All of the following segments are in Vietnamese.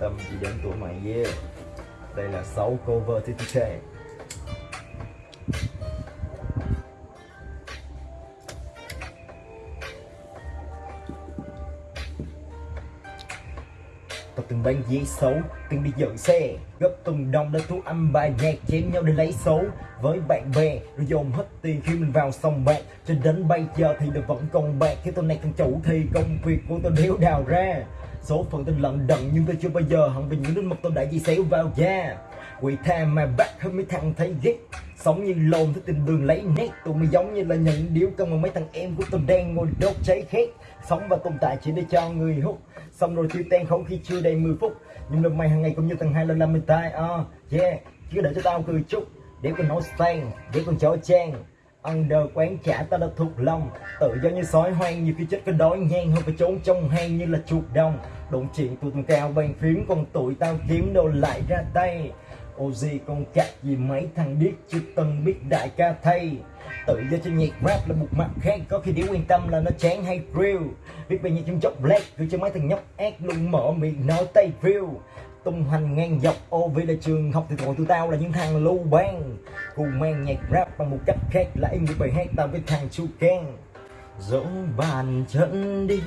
tâm chỉ đến tuổi mày yeah đây là 6 cover TTK Tao từng bán giấy xấu, từng đi dựng xe Gấp từng đồng để thu âm bài nhạc chém nhau để lấy số. Với bạn bè, rồi dồn hết tiền khi mình vào sòng bạc. Cho đến bây giờ thì đều vẫn còn bạc. Khi tôi này thằng chủ thì công việc của tôi đéo đào ra. Số phận tôi lận đận nhưng tôi chưa bao giờ. Hận vì những đứa mực tôi đã dì xéo vào da. Quỷ tha mà bắt hơn mấy thằng thấy ghét. Sống như lồn thích tìm đường lấy nét. Tụi mày giống như là những điếu cân mà mấy thằng em của tôi đang ngồi đốt cháy khét. Sống và tồn tại chỉ để cho người hút. Xong rồi tiêu tan không khi chưa đầy 10 phút. Nhưng lần mày hàng ngày cũng như thằng hai lần làm mình tai. Uh, Yeah, chứ để cho tao cười chút. Để con nói sang, để con chó trang Under quán trả tao đã thuộc lòng. Tự do như sói hoang, nhiều khi chết cái đói ngang hơn phải trốn trong hang như là chuột đồng. Đụng chuyện tụi tụi cao bàn phím, còn tụi tao kiếm đồ lại ra tay. Ô gì con cắt gì mấy thằng điếc chưa từng biết đại ca thay. Tự do cho nhạc rap là một mặt khác, Có khi để quan tâm là nó chán hay real Biết bao nhiêu trong chốc black Gửi cho mấy thằng nhóc ác luôn mở miệng nói tay view. Tung hoành ngang dọc, ô vì là trường học thì tụi tụi tao là những thằng lưu ban cùng mang nhạc rap bằng một cách khác là em một bài hát tao với thằng chu can dẫu bàn chân đi,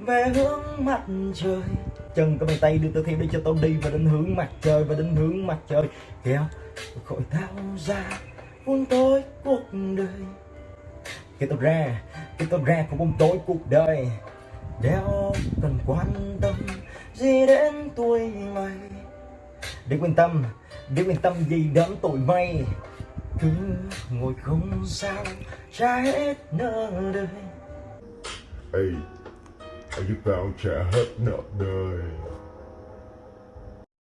về hướng mặt trời. Chân có bàn tay đưa tao theo đi cho tao đi và đến hướng mặt trời, và đến hướng mặt trời. Kéo khỏi tao ra buông tối cuộc đời. Kéo tao ra kéo tao ra khỏi buông tối cuộc đời. Đeo cần quan tâm gì đến tuổi mày? Để quan tâm để quan tâm gì đến tuổi mày? Cứ ngồi không sao trả hết nợ đời. Ê, anh giúp tao trả hết nợ đời.